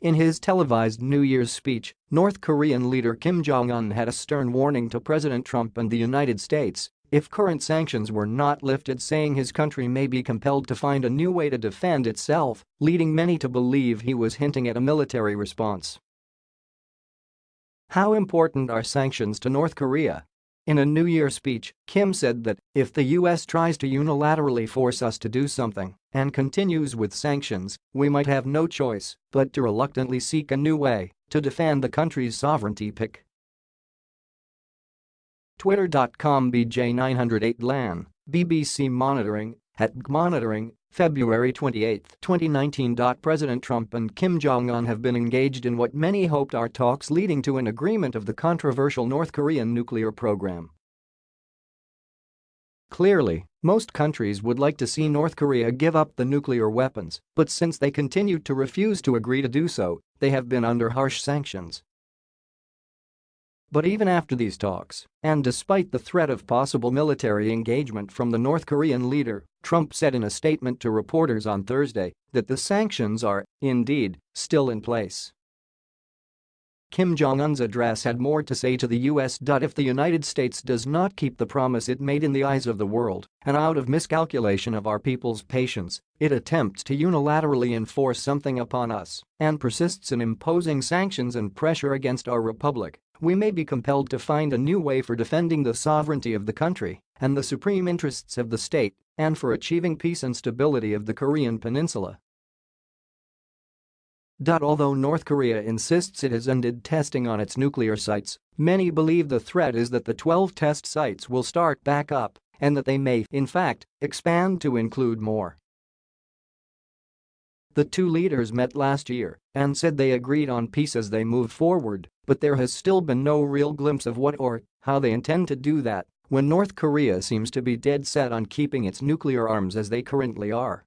In his televised New Year's speech, North Korean leader Kim Jong-un had a stern warning to President Trump and the United States if current sanctions were not lifted saying his country may be compelled to find a new way to defend itself, leading many to believe he was hinting at a military response. How important are sanctions to North Korea? In a New Year speech, Kim said that if the US tries to unilaterally force us to do something and continues with sanctions, we might have no choice but to reluctantly seek a new way to defend the country's sovereignty pick. Twitter.com BJ908LAN, BBC Monitoring, at Monitoring, February 28, 2019. President Trump and Kim Jong-un have been engaged in what many hoped are talks leading to an agreement of the controversial North Korean nuclear program. Clearly, most countries would like to see North Korea give up the nuclear weapons, but since they continued to refuse to agree to do so, they have been under harsh sanctions. But even after these talks, and despite the threat of possible military engagement from the North Korean leader, Trump said in a statement to reporters on Thursday that the sanctions are, indeed, still in place. Kim Jong-un's address had more to say to the US. If the United States does not keep the promise it made in the eyes of the world, and out of miscalculation of our people's patience, it attempts to unilaterally enforce something upon us and persists in imposing sanctions and pressure against our republic, we may be compelled to find a new way for defending the sovereignty of the country and the supreme interests of the state and for achieving peace and stability of the Korean peninsula. Although North Korea insists it has ended testing on its nuclear sites, many believe the threat is that the 12 test sites will start back up and that they may, in fact, expand to include more. The two leaders met last year and said they agreed on peace as they moved forward, but there has still been no real glimpse of what or how they intend to do that when North Korea seems to be dead set on keeping its nuclear arms as they currently are.